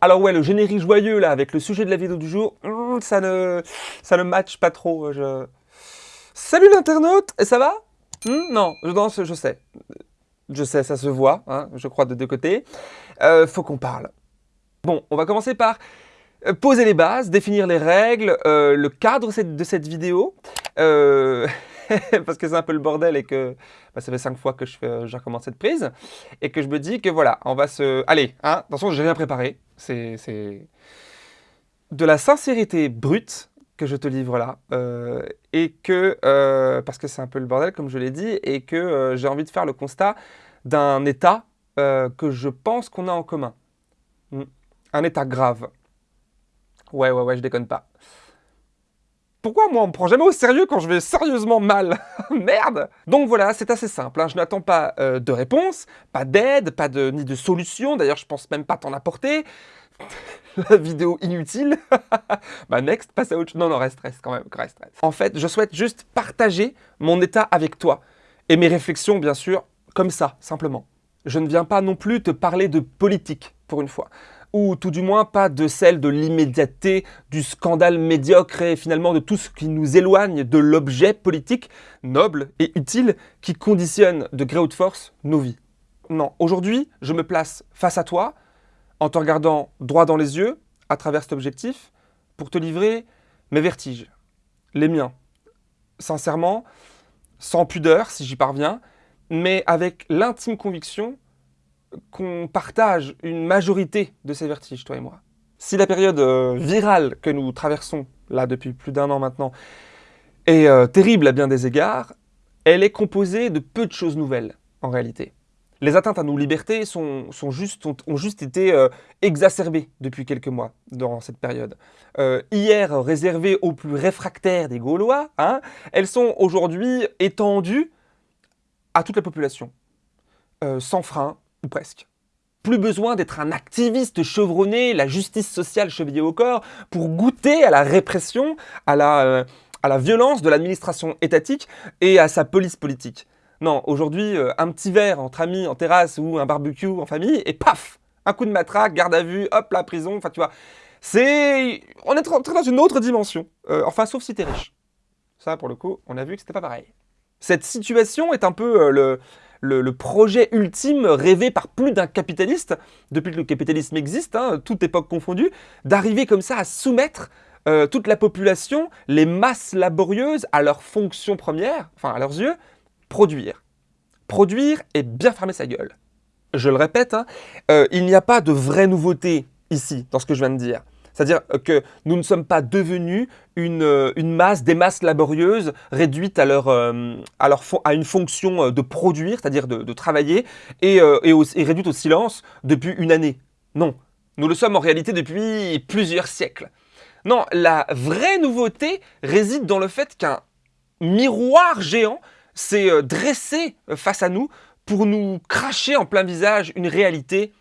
Alors ouais, le générique joyeux là, avec le sujet de la vidéo du jour, hmm, ça ne, ça match pas trop. Je... Salut l'internaute, ça va? Hmm, Non, je danse, je sais. Je sais, ça se voit, hein, je crois, de deux côtés. Euh, faut qu'on parle. Bon, on va commencer par euh, poser les bases, définir les règles, euh, le cadre de cette vidéo. parce que c'est un peu le bordel et que bah, ça fait cinq fois que je recommence cette prise. Et que je me dis que voilà, on va se... Allez, hein, attention, j'ai rien préparé. C'est de la sincérité brute que je te livre là. et que, parce que c'est un peu le bordel, comme je l'ai dit, et que j'ai envie de faire le constat d'un état que je pense qu'on a en commun. Hmm. Un état grave. Ouais, ouais, ouais, je déconne pas. Pourquoi moi on me prend jamais au sérieux quand je vais sérieusement mal Merde Donc voilà, c'est assez simple, hein. je n'attends pas euh, de réponse, pas d'aide, pas de, ni de solution, d'ailleurs je pense même pas t'en apporter. La vidéo inutile. bah next, passe à autre. Non, non, reste, reste quand même, reste, reste. En fait, je souhaite juste partager mon état avec toi. Et mes réflexions, bien sûr, comme ça, simplement. Je ne viens pas non plus te parler de politique, pour une fois ou tout du moins pas de celle de l'immédiateté, du scandale médiocre et finalement de tout ce qui nous éloigne de l'objet politique noble et utile qui conditionne de gré ou de force nos vies. Non, aujourd'hui, je me place face à toi, en te regardant droit dans les yeux, à travers cet objectif, pour te livrer mes vertiges, les miens. Sincèrement, sans pudeur, si j'y parviens, mais avec l'intime conviction qu'on partage une majorité de ces vertiges, toi et moi. Si la période euh, virale que nous traversons, là depuis plus d'un an maintenant, est euh, terrible à bien des égards, elle est composée de peu de choses nouvelles, en réalité. Les atteintes à nos libertés sont, juste, ont, juste été euh, exacerbées depuis quelques mois dans cette période. hier réservées aux plus réfractaires des Gaulois, hein, elles sont aujourd'hui étendues à toute la population, sans frein, presque. Plus besoin d'être un activiste chevronné, la justice sociale chevillée au corps, pour goûter à la répression, à la, euh, à la violence de l'administration étatique et à sa police politique. Non, aujourd'hui, euh, un petit verre entre amis en terrasse ou un barbecue en famille, et paf Un coup de matraque, garde à vue, hop, la prison, enfin tu vois. C'est... On est rentré dans une autre dimension. Euh, enfin, sauf si t'es riche. Ça, pour le coup, on a vu que c'était pas pareil. Cette situation est un peu le le, projet ultime rêvé par plus d'un capitaliste, depuis que le capitalisme existe, hein, toute époque confondue, d'arriver comme ça à soumettre euh, toute la population, les masses laborieuses, à leur fonction première, enfin à leurs yeux, produire. Produire et bien fermer sa gueule. Je le répète, hein, euh, il n'y a pas de vraie nouveauté ici, dans ce que je viens de dire. C'est-à-dire que nous ne sommes pas devenus une, euh, masse, des masses laborieuses réduites à, euh, une fonction euh, de produire, c'est-à-dire de, travailler, et, et, réduites au silence depuis une année. Non, nous le sommes en réalité depuis plusieurs siècles. Non, la vraie nouveauté réside dans le fait qu'un miroir géant s'est dressé face à nous pour nous cracher en plein visage une réalité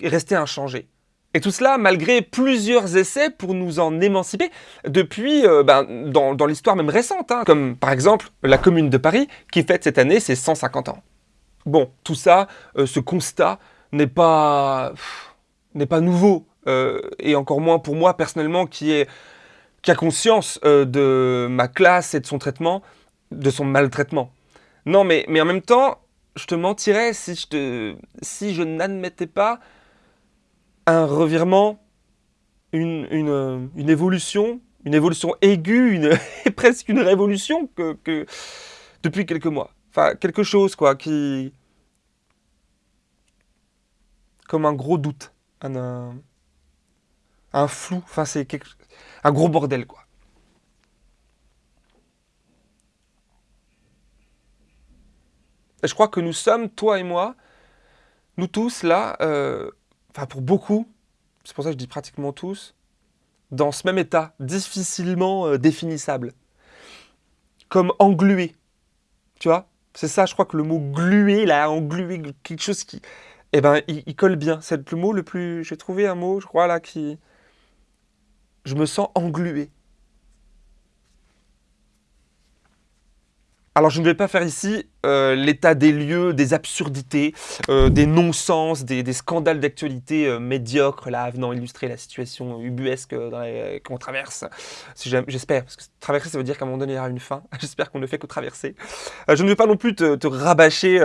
restée inchangée. Et tout cela malgré plusieurs essais pour nous en émanciper depuis, euh, ben, dans, l'histoire même récente, hein. comme par exemple la Commune de Paris qui fête cette année ses 150 ans. Bon, tout ça, euh, ce constat n'est pas, n'est pas nouveau, euh, et encore moins pour moi personnellement qui, est, qui a conscience de ma classe et de son traitement, de son maltraitement. Non, mais, mais en même temps, je te mentirais si je, te, si je n'admettais pas un revirement, une, une, évolution, une évolution aiguë, presque une révolution depuis quelques mois. Enfin, quelque chose, quoi, qui... Comme un gros doute, un, un, flou, enfin, c'est un gros bordel, quoi. Et je crois que nous sommes, toi et moi, nous tous, là, euh, enfin pour beaucoup, c'est pour ça que je dis pratiquement tous, dans ce même état, difficilement euh, définissable. Comme englué. Tu vois? C'est ça, je crois que le mot glué, là, englué, quelque chose qui... Eh ben, il, colle bien. C'est le mot le plus... J'ai trouvé un mot, je crois, là, qui... Je me sens englué. Alors je ne vais pas faire ici euh, l'état des lieux, des absurdités, euh, des non-sens, des, scandales d'actualité euh, médiocres, là, venant illustrer la situation ubuesque qu'on traverse. J'espère, parce que traverser, ça veut dire qu'à un moment donné, il y aura une fin. J'espère qu'on ne fait que traverser. je ne vais pas non plus te, rabâcher...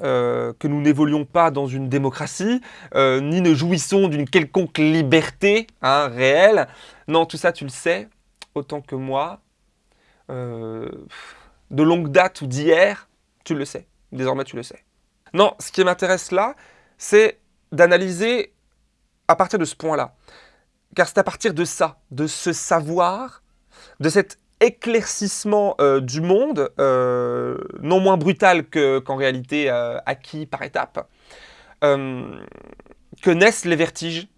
que nous n'évoluons pas dans une démocratie, ni ne jouissons d'une quelconque liberté hein, réelle. Non, tout ça, tu le sais, autant que moi, euh, de longue date ou d'hier, tu le sais. Désormais, tu le sais. Non, ce qui m'intéresse là, c'est d'analyser à partir de ce point-là. Car c'est à partir de ça, de ce savoir, de cet éclaircissement euh, du monde, euh, non moins brutal qu'en réalité acquis par étapes, que naissent les vertiges.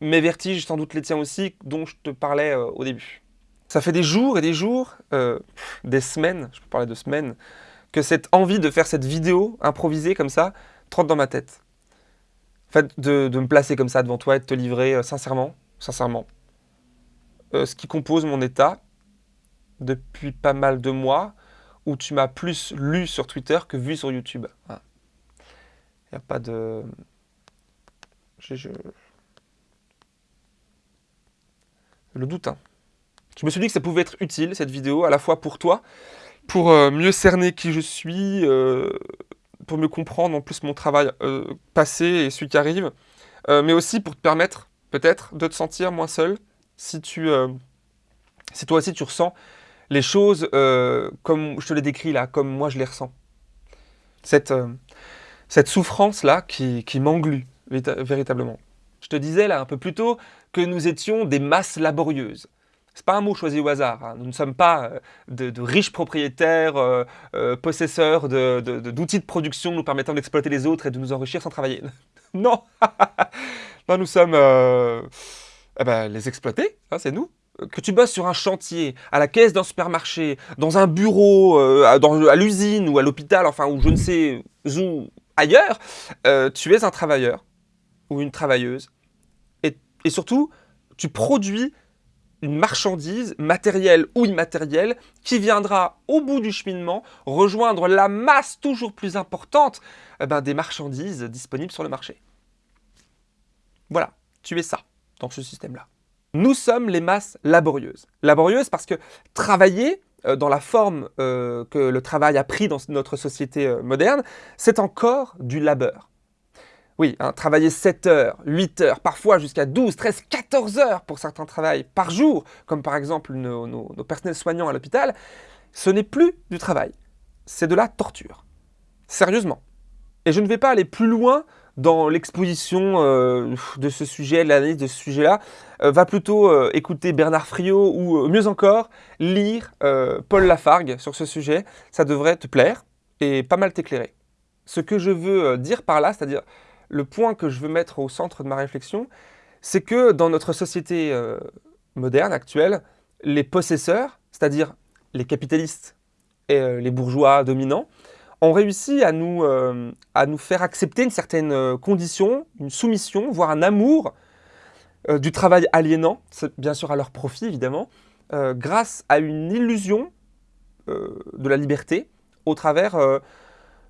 Mes vertiges, sans doute les tiens aussi, dont je te parlais au début. Ça fait des jours et des jours, euh, des semaines, je peux parler de semaines, que cette envie de faire cette vidéo improvisée comme ça trotte dans ma tête. En fait, de, me placer comme ça devant toi et de te livrer euh, sincèrement, sincèrement, euh, ce qui compose mon état depuis pas mal de mois, où tu m'as plus lu sur Twitter que vu sur YouTube. Il n'y a pas de... Je... Le doute, hein. Je me suis dit que ça pouvait être utile, cette vidéo, à la fois pour toi, pour euh, mieux cerner qui je suis, euh, pour mieux comprendre en plus mon travail euh, passé et celui qui arrive, mais aussi pour te permettre, peut-être, de te sentir moins seul, si, tu, si toi aussi tu ressens les choses comme je te les décris là, comme moi je les ressens. Cette, souffrance-là qui, qui m'englue véritablement. Je te disais là un peu plus tôt que nous étions des masses laborieuses. C'est pas un mot choisi au hasard. Hein. Nous ne sommes pas euh, de, riches propriétaires, euh, euh, possesseurs d'outils de, production nous permettant d'exploiter les autres et de nous enrichir sans travailler. non Non, nous sommes eh ben, les exploiter, hein, c'est nous. Que tu bosses sur un chantier, à la caisse d'un supermarché, dans un bureau, à l'usine ou à l'hôpital, enfin, ou je ne sais où ailleurs, tu es un travailleur ou une travailleuse. et surtout, tu produis une marchandise, matérielle ou immatérielle, qui viendra au bout du cheminement rejoindre la masse toujours plus importante eh ben, des marchandises disponibles sur le marché. Voilà, tu es ça dans ce système-là. Nous sommes les masses laborieuses. Laborieuses parce que travailler, euh, dans la forme euh, que le travail a pris dans notre société euh, moderne, c'est encore du labeur. Oui, hein, travailler 7 heures, 8 heures, parfois jusqu'à 12, 13, 14 heures pour certains travails par jour, comme par exemple nos, personnels soignants à l'hôpital, ce n'est plus du travail, c'est de la torture. Sérieusement. Et je ne vais pas aller plus loin dans l'exposition euh, de ce sujet, l'analyse de ce sujet-là, euh, va plutôt euh, écouter Bernard Friot ou mieux encore, lire Paul Lafargue sur ce sujet. Ça devrait te plaire et pas mal t'éclairer. Ce que je veux dire par là, c'est-à-dire le point que je veux mettre au centre de ma réflexion, c'est que dans notre société euh, moderne, actuelle, les possesseurs, c'est-à-dire les capitalistes et euh, les bourgeois dominants, ont réussi à nous, euh, à nous faire accepter une certaine condition, une soumission, voire un amour du travail aliénant, bien sûr à leur profit évidemment, grâce à une illusion de la liberté au travers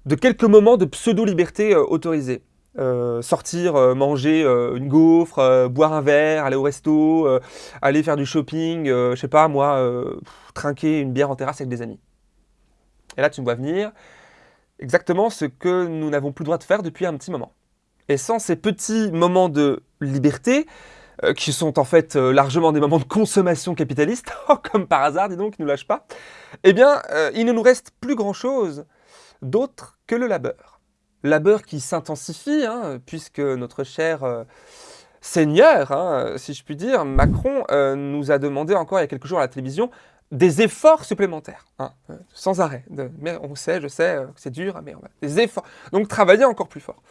de quelques moments de pseudo-liberté autorisée. Euh, sortir, euh, manger euh, une gaufre, boire un verre, aller au resto, aller faire du shopping, je sais pas moi, trinquer une bière en terrasse avec des amis. Et là tu me vois venir, exactement ce que nous n'avons plus le droit de faire depuis un petit moment. Et sans ces petits moments de liberté, qui sont en fait largement des moments de consommation capitaliste, oh, comme par hasard, dis donc, qui ne nous lâchent pas, eh bien, il ne nous reste plus grand-chose d'autre que le labeur labeur qui s'intensifie, hein, puisque notre cher euh, Seigneur, hein, si je puis dire, Macron, euh, nous a demandé encore il y a quelques jours à la télévision des efforts supplémentaires, hein, euh, sans arrêt. mais on sait, je sais, c'est dur, mais on va, des efforts. Donc travailler encore plus fort.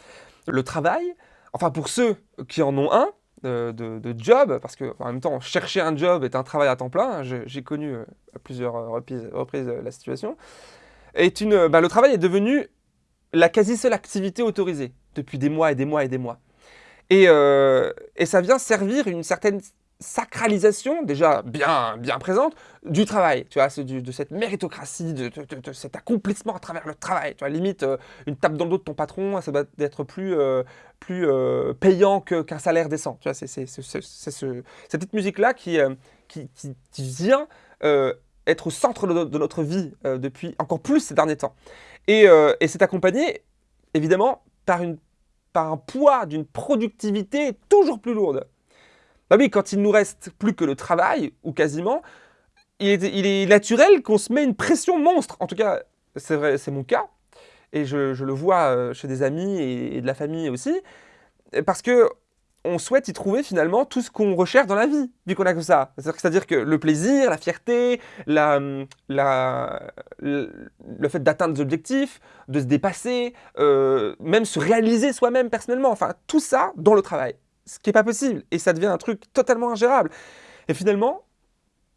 Le travail, enfin pour ceux qui en ont un, de, job, parce que en même temps, chercher un job est un travail à temps plein, j'ai connu à plusieurs reprises, la situation, est une, bah, le travail est devenu la quasi seule activité autorisée depuis des mois et des mois et des mois. Et, euh, ça vient servir une certaine sacralisation, déjà bien, bien présente, du travail, tu vois, de cette méritocratie, de, cet accomplissement à travers le travail, tu vois, limite, euh, une tape dans le dos de ton patron, ça doit être plus, euh, plus payant qu'un salaire décent, c'est cette musique-là qui, qui, vient être au centre de, notre vie depuis encore plus ces derniers temps. Et, et c'est accompagné, évidemment, par un poids d'une productivité toujours plus lourde. Bah oui, quand il nous reste plus que le travail, ou quasiment, il est, naturel qu'on se met une pression monstre. En tout cas, c'est vrai, c'est mon cas. Et je, le vois euh, chez des amis et, de la famille aussi. Parce que on souhaite y trouver finalement tout ce qu'on recherche dans la vie, vu qu'on a que ça. C'est-à-dire que le plaisir, la fierté, la, le, fait d'atteindre des objectifs, de se dépasser, euh, même se réaliser soi-même personnellement, enfin tout ça dans le travail ce qui n'est pas possible. Et ça devient un truc totalement ingérable. Et finalement,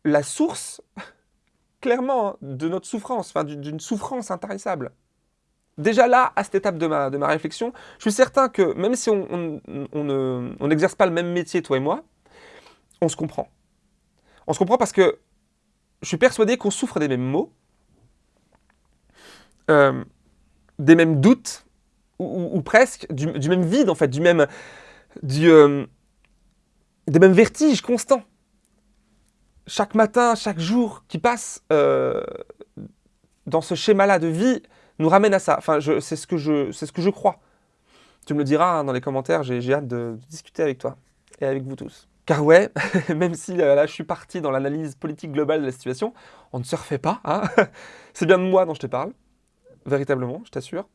la source, clairement, hein, de notre souffrance, enfin d'une souffrance intarissable. Déjà là, à cette étape de ma, réflexion, je suis certain que même si on n'exerce pas le même métier, toi et moi, on se comprend. On se comprend parce que je suis persuadé qu'on souffre des mêmes maux, euh, des mêmes doutes, ou, presque, du, du, même vide en fait, du même, du, euh, des mêmes vertiges constants. Chaque matin, chaque jour qui passe euh, dans ce schéma-là de vie nous ramène à ça. Enfin, c'est ce, que je, ce que je crois. Tu me le diras hein, dans les commentaires, j'ai hâte de, discuter avec toi et avec vous tous. Car ouais, même si euh, là je suis parti dans l'analyse politique globale de la situation, on ne se refait pas. Hein c'est bien de moi dont je te parle, véritablement, je t'assure.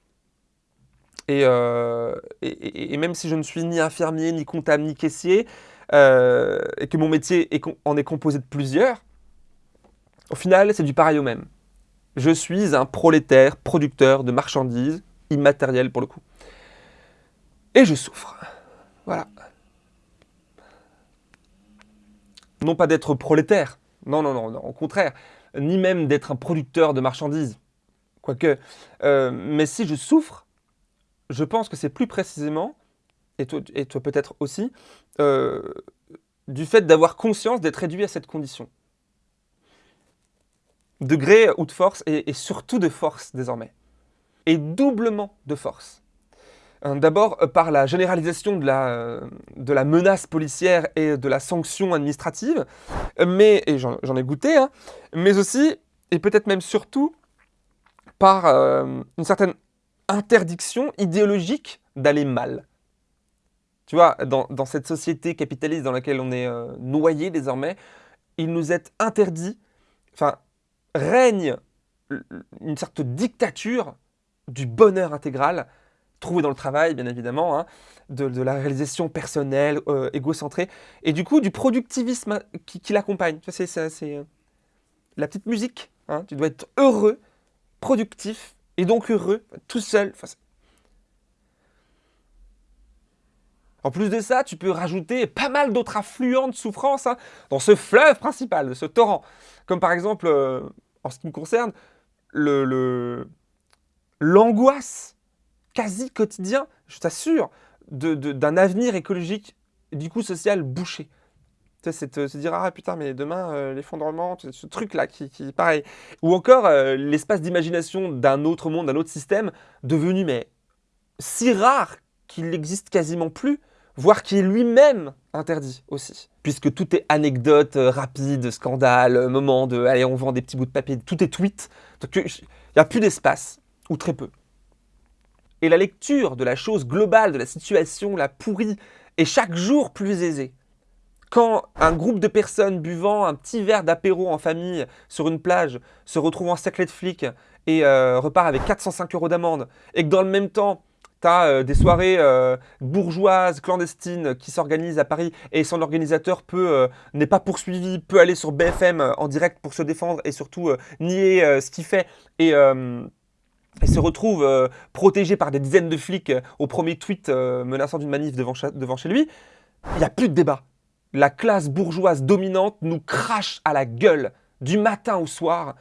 Euh, et, même si je ne suis ni infirmier, ni comptable, ni caissier, euh, et que mon métier en est composé de plusieurs, au final, c'est du pareil au même. Je suis un prolétaire, producteur de marchandises, immatérielles pour le coup. Et je souffre. Voilà. Non pas d'être prolétaire, non, non, non, au contraire, ni même d'être un producteur de marchandises, quoique. Euh, mais si je souffre, je pense que c'est plus précisément, et toi, peut-être aussi, euh, du fait d'avoir conscience d'être réduit à cette condition. De gré ou de force, et, surtout de force désormais. Et doublement de force. Euh, d'abord euh, par la généralisation de la, de la, menace policière et de la sanction administrative, mais, et j'en ai goûté, hein, mais aussi, et peut-être même surtout, par une certaine interdiction idéologique d'aller mal. Tu vois, dans, cette société capitaliste dans laquelle on est euh, noyé désormais, il nous est interdit, enfin, règne une sorte dictature du bonheur intégral, trouvé dans le travail, bien évidemment, hein, de, la réalisation personnelle, euh, égocentrée, et du coup, du productivisme qui, l'accompagne. C'est euh, la petite musique. Hein. tu dois être heureux, productif, et donc heureux, tout seul. en plus de ça, tu peux rajouter pas mal d'autres affluents de souffrance hein, dans ce fleuve principal, ce torrent. Comme par exemple, euh, en ce qui me concerne, l'angoisse quasi quotidien, je t'assure, d'un avenir écologique du coup social bouché c'est se dire ah putain mais demain euh, l'effondrement, ce truc là qui, qui pareil. Ou encore euh, l'espace d'imagination d'un autre monde, d'un autre système devenu mais si rare qu'il n'existe quasiment plus, voire qui est lui-même interdit aussi. Puisque tout est anecdote, euh, rapide, scandale, moment de allez on vend des petits bouts de papier, tout est tweet. Il n'y a plus d'espace, ou très peu. Et la lecture de la chose globale, de la situation, la pourrie, est chaque jour plus aisée quand un groupe de personnes buvant un petit verre d'apéro en famille sur une plage se retrouve en cercle de flics et euh, repart avec 405 euros d'amende, et que dans le même temps, euh, des soirées euh, bourgeoises, clandestines qui s'organisent à Paris et son organisateur peut n'est pas poursuivi, peut aller sur BFM en direct pour se défendre et surtout nier ce qu'il fait et, se retrouve protégé par des dizaines de flics au premier tweet menaçant d'une manif devant, devant chez lui, il n'y a plus de débat la classe bourgeoise dominante nous crache à la gueule du matin au soir.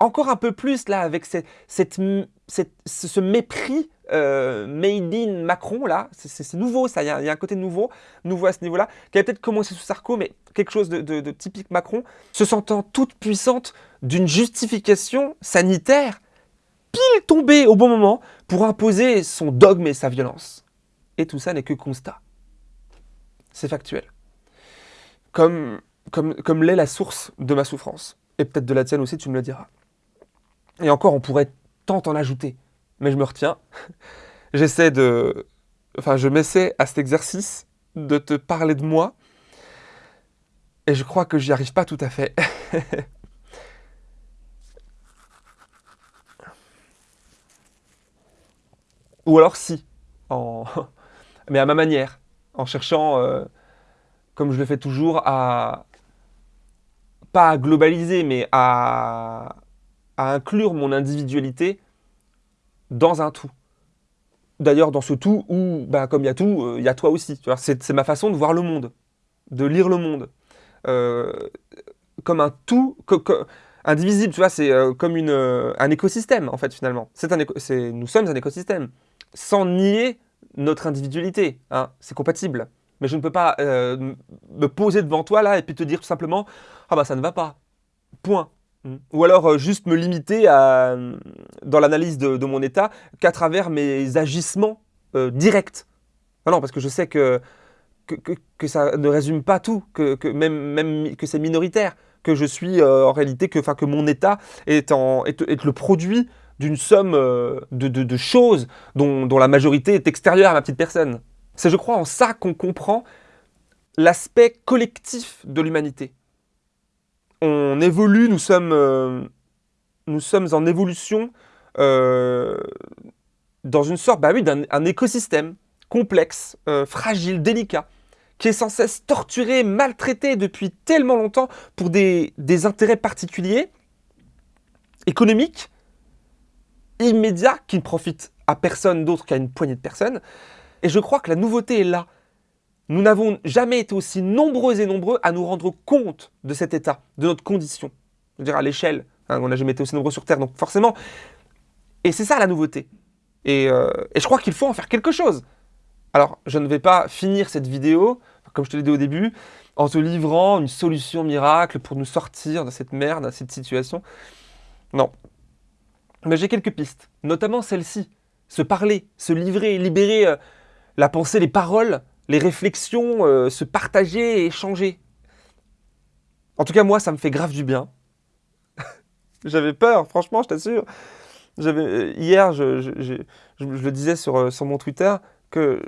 Encore un peu plus là avec cette, ce mépris euh, made in Macron, là, c'est nouveau ça, il y, a, un côté nouveau, nouveau à ce niveau-là, qui avait peut-être commencé sous Sarko, mais quelque chose de, typique Macron, se sentant toute puissante d'une justification sanitaire, pile tombée au bon moment, pour imposer son dogme et sa violence. Et tout ça n'est que constat. C'est factuel. Comme, comme, comme l'est la source de ma souffrance. Et peut-être de la tienne aussi, tu me le diras. Et encore, on pourrait tant en ajouter mais je me retiens. J'essaie de... Enfin, je m'essaie à cet exercice de te parler de moi. Et je crois que j'y arrive pas tout à fait. Ou alors si, en... mais à ma manière, en cherchant, euh, comme je le fais toujours, à pas à globaliser, mais à, à inclure mon individualité dans un tout. D'ailleurs, dans ce tout où, bah, comme il y a tout, euh, il y a toi aussi. C'est ma façon de voir le monde, de lire le monde. Euh, comme un tout, indivisible, tu vois, c'est euh, comme une, un écosystème, en fait, finalement. Un nous sommes un écosystème, sans nier notre individualité. Hein, c'est compatible. Mais je ne peux pas me poser devant toi, là, et puis te dire tout simplement « Ah bah ça ne va pas. Point. » Ou alors euh, juste me limiter à, dans l'analyse de, mon état qu'à travers mes agissements euh, directs. Ah non, parce que je sais que, que, ça ne résume pas tout, que, même, même que c'est minoritaire, que je suis euh, en réalité, que, que mon état est, le produit d'une somme de, de, choses dont, dont la majorité est extérieure à ma petite personne. C'est je crois en ça qu'on comprend l'aspect collectif de l'humanité on évolue, nous sommes, euh, en évolution euh, dans une sorte bah d'un écosystème complexe, euh, fragile, délicat, qui est sans cesse torturé, maltraité depuis tellement longtemps pour des intérêts particuliers, économiques, immédiats, qui ne profitent à personne d'autre qu'à une poignée de personnes. Et je crois que la nouveauté est là. Nous n'avons jamais été aussi nombreux et nombreux à nous rendre compte de cet état, de notre condition. Je veux dire, à l'échelle, hein, on n'a jamais été aussi nombreux sur Terre, donc forcément. Et c'est ça la nouveauté. Euh, et, je crois qu'il faut en faire quelque chose. Alors, je ne vais pas finir cette vidéo, comme je te l'ai dit au début, en te livrant une solution miracle pour nous sortir de cette merde, de cette situation. Non. Mais j'ai quelques pistes, notamment celle-ci. Se parler, se livrer, libérer euh, la pensée, les paroles les réflexions, euh, se partager et échanger. En tout cas, moi, ça me fait grave du bien. J'avais peur, franchement, je t'assure. Euh, hier, je, le disais sur, euh, mon Twitter, que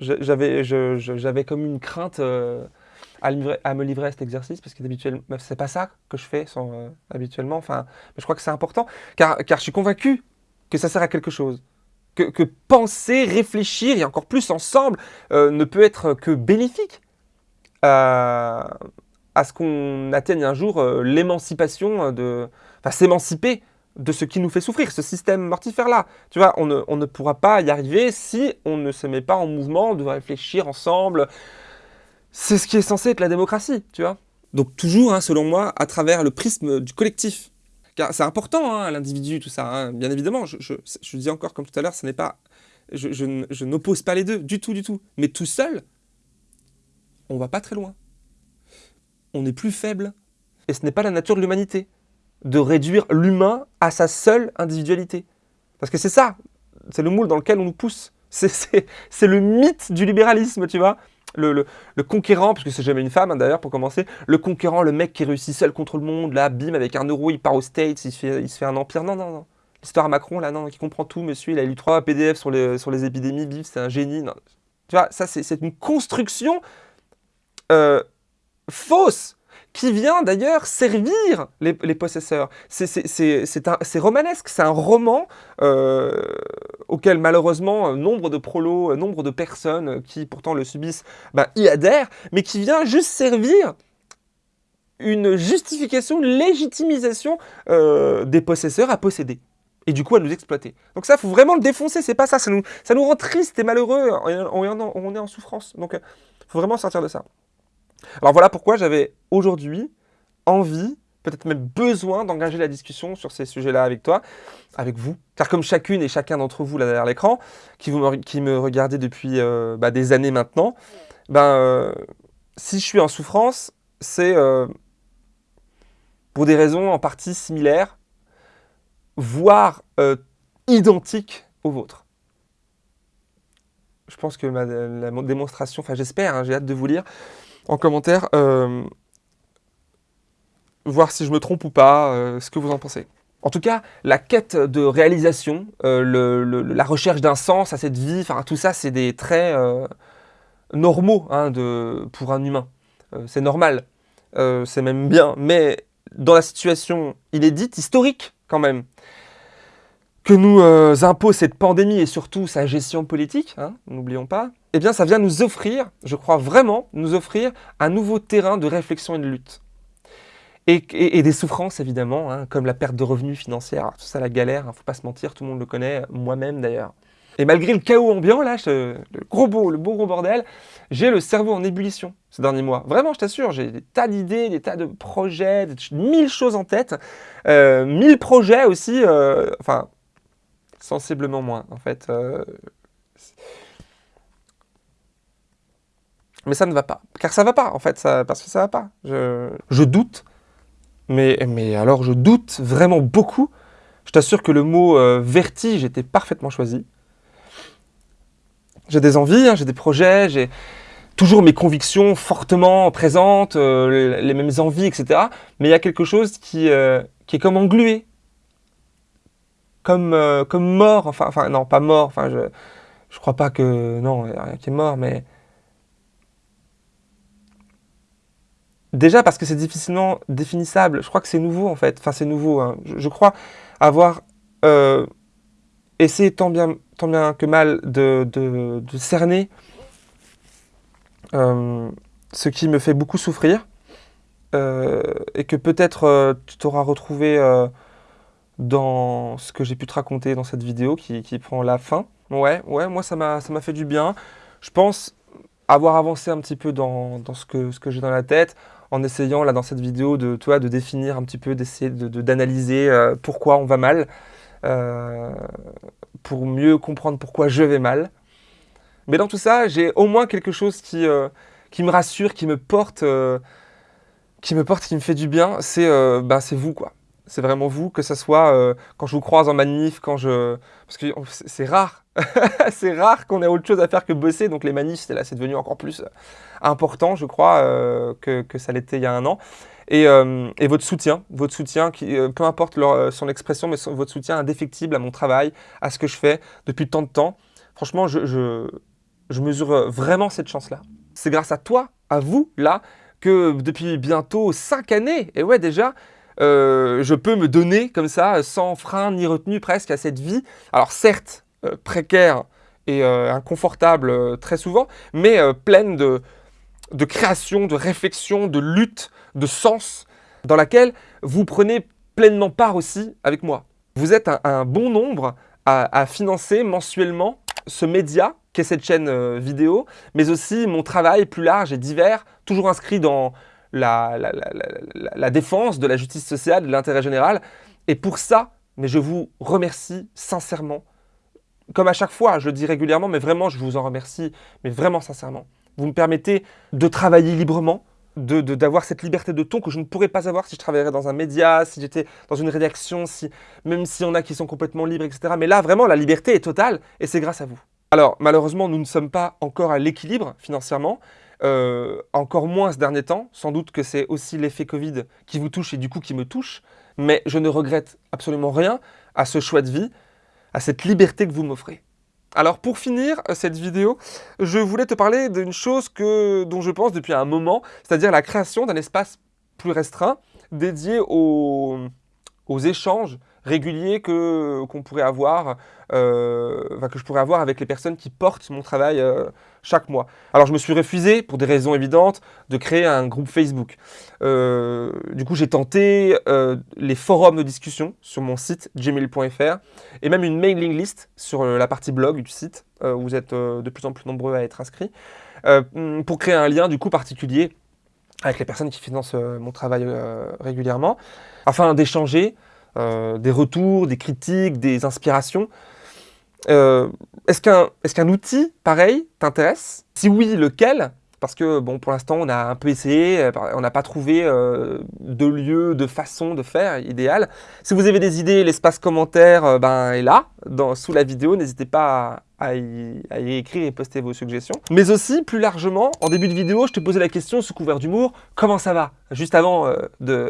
j'avais comme une crainte à, me livrer à cet exercice, parce que d'habitude, c'est pas ça que je fais habituellement. Enfin, je crois que c'est important, car je suis convaincu que ça sert à quelque chose que, penser, réfléchir, et encore plus ensemble, euh, ne peut être que bénéfique à, ce qu'on atteigne un jour euh, l'émancipation, de, enfin s'émanciper de ce qui nous fait souffrir, ce système mortifère-là. Tu vois, on ne, pourra pas y arriver si on ne se met pas en mouvement de réfléchir ensemble. C'est ce qui est censé être la démocratie, tu vois. Donc toujours, hein, selon moi, à travers le prisme du collectif. C'est important, hein, l'individu, tout ça. Hein. Bien évidemment, je, je, dis encore comme tout à l'heure, ce n'est pas... Je, je n'oppose pas les deux, du tout, du tout. Mais tout seul, on va pas très loin. On est plus faible. Et ce n'est pas la nature de l'humanité, de réduire l'humain à sa seule individualité. Parce que c'est ça, c'est le moule dans lequel on nous pousse. C'est le mythe du libéralisme, tu vois le, conquérant, parce que c'est jamais une femme hein, d'ailleurs pour commencer, le conquérant, le mec qui réussit seul contre le monde, là, bim, avec un euro, il part aux States, il se fait, fait un empire. Non, non, non. L'histoire à Macron, là, non, qui comprend tout, monsieur, il a lu trois PDF sur les, sur les épidémies, bim, c'est un génie. Non. Tu vois, ça, c'est une construction euh, fausse qui vient d'ailleurs servir les, possesseurs. C'est romanesque, c'est un roman euh, auquel malheureusement nombre de prolos, euh, nombre de personnes qui pourtant le subissent ben, y adhèrent, mais qui vient juste servir une justification, une légitimisation euh, des possesseurs à posséder et du coup à nous exploiter. Donc ça, il faut vraiment le défoncer, c'est pas ça, ça nous, ça nous rend triste et malheureux, on, on est en souffrance. Donc il faut vraiment sortir de ça. Alors voilà pourquoi j'avais aujourd'hui envie peut-être même besoin d'engager la discussion sur ces sujets-là avec toi, avec vous. Car comme chacune et chacun d'entre vous là derrière l'écran, qui, qui, me regardez depuis euh, bah, des années maintenant, ben, euh, si je suis en souffrance, c'est euh, pour des raisons en partie similaires, voire identiques aux vôtres. Je pense que ma, la démonstration, enfin j'espère, hein, j'ai hâte de vous lire en commentaire, voir si je me trompe ou pas, euh, ce que vous en pensez. En tout cas, la quête de réalisation, euh, la recherche d'un sens à cette vie, tout ça, c'est des traits euh, normaux hein, de, pour un humain. c'est normal, c'est même bien, mais dans la situation inédite, historique quand même, que nous impose cette pandémie et surtout sa gestion politique, hein, n'oublions pas, eh bien ça vient nous offrir, je crois vraiment, nous offrir un nouveau terrain de réflexion et de lutte. Et, des souffrances, évidemment, hein, comme la perte de revenus financières, tout ça, la galère, hein, faut pas se mentir, tout le monde le connaît, moi-même d'ailleurs. Et malgré le chaos ambiant, là, le gros beau, le beau gros bordel, j'ai le cerveau en ébullition ces derniers mois. Vraiment, je t'assure, j'ai des tas d'idées, des tas de projets, mille choses en tête, euh, mille projets aussi, euh, enfin, sensiblement moins, en fait. Euh, mais ça ne va pas. Car ça ne va pas, en fait, parce que ça ne va pas. Je, je doute mais, mais alors je doute vraiment beaucoup. Je t'assure que le mot euh, vertige était parfaitement choisi. J'ai des envies, hein, j'ai des projets, j'ai toujours mes convictions fortement présentes, euh, les mêmes envies, etc. Mais il y a quelque chose qui, euh, qui est comme englué, comme, comme mort, enfin, enfin non, pas mort, enfin je, je crois pas que, non, il n'y a rien qui est mort, mais Déjà parce que c'est difficilement définissable. Je crois que c'est nouveau en fait. Enfin, c'est nouveau. Hein. Je, crois avoir euh, essayé tant bien, tant bien que mal de, cerner euh, ce qui me fait beaucoup souffrir euh, et que peut-être tu t'auras retrouvé dans ce que j'ai pu te raconter dans cette vidéo qui, prend la fin. Ouais, ouais, moi ça m'a fait du bien. Je pense avoir avancé un petit peu dans, ce que, ce que j'ai dans la tête, en essayant là dans cette vidéo de, toi, de définir un petit peu, d'essayer d'analyser euh, pourquoi on va mal, euh, pour mieux comprendre pourquoi je vais mal. Mais dans tout ça, j'ai au moins quelque chose qui, euh, me rassure, qui me porte, qui me porte, qui me fait du bien, c'est ben, vous quoi. C'est vraiment vous, que ce soit quand je vous croise en manif, quand je... Parce que c'est rare c'est rare qu'on ait autre chose à faire que bosser, donc les manifs, c'est là, c'est devenu encore plus euh, important, je crois, euh, que, ça l'était il y a un an. Et, euh, votre soutien, votre soutien, qui, peu importe son expression, mais votre soutien indéfectible à mon travail, à ce que je fais depuis tant de temps. Franchement, je, je mesure vraiment cette chance-là. C'est grâce à toi, à vous, là, que depuis bientôt cinq années, et ouais déjà, je peux me donner comme ça, sans frein ni retenue presque à cette vie. Alors certes, euh, précaire et euh, inconfortable euh, très souvent, mais pleine de, de création, de réflexion, de lutte, de sens, dans laquelle vous prenez pleinement part aussi avec moi. Vous êtes un, bon nombre à, financer mensuellement ce média qu'est cette chaîne vidéo, mais aussi mon travail plus large et divers, toujours inscrit dans la, la défense de la justice sociale, de l'intérêt général. Et pour ça, mais je vous remercie sincèrement comme à chaque fois, je le dis régulièrement, mais vraiment, je vous en remercie, mais vraiment sincèrement. Vous me permettez de travailler librement, d'avoir de, cette liberté de ton que je ne pourrais pas avoir si je travaillerais dans un média, si j'étais dans une rédaction, si, même s'il y en a qui sont complètement libres, etc. Mais là, vraiment, la liberté est totale et c'est grâce à vous. Alors, malheureusement, nous ne sommes pas encore à l'équilibre financièrement, euh, encore moins ce dernier temps. Sans doute que c'est aussi l'effet Covid qui vous touche et du coup qui me touche. Mais je ne regrette absolument rien à ce choix de vie à cette liberté que vous m'offrez. Alors pour finir euh, cette vidéo, je voulais te parler d'une chose que, dont je pense depuis un moment, c'est-à-dire la création d'un espace plus restreint dédié aux échanges réguliers que qu'on pourrait avoir, euh, que je pourrais avoir avec les personnes qui portent mon travail euh, chaque mois. Alors je me suis refusé, pour des raisons évidentes, de créer un groupe Facebook. Euh, du coup j'ai tenté les forums de discussion sur mon site gmail.fr et même une mailing list sur la partie blog du site, où vous êtes de plus en plus nombreux à être inscrits, pour créer un lien du coup particulier avec les personnes qui financent mon travail régulièrement, afin d'échanger des retours, des critiques, des inspirations. Est-ce qu'un est outil pareil t'intéresse? Si oui, lequel? Parce que bon, pour l'instant, on a un peu essayé, euh, on n'a pas trouvé euh, de lieu, de façon de faire idéal. Si vous avez des idées, l'espace commentaire euh, ben, est là, sous la vidéo. N'hésitez pas à, y, écrire et poster vos suggestions. Mais aussi, plus largement, en début de vidéo, je te posais la question sous couvert d'humour, comment ça va? Juste avant de,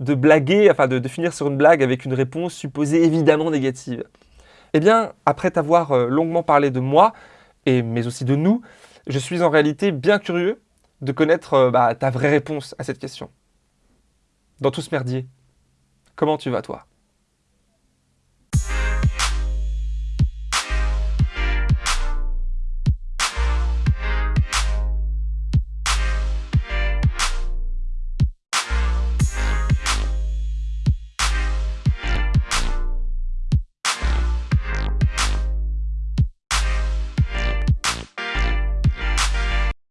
de blaguer, enfin de, finir sur une blague avec une réponse supposée évidemment négative. Eh bien, après t'avoir longuement parlé de moi, et, mais aussi de nous, je suis en réalité bien curieux de connaître euh, bah, ta vraie réponse à cette question. Dans tout ce merdier, comment tu vas toi?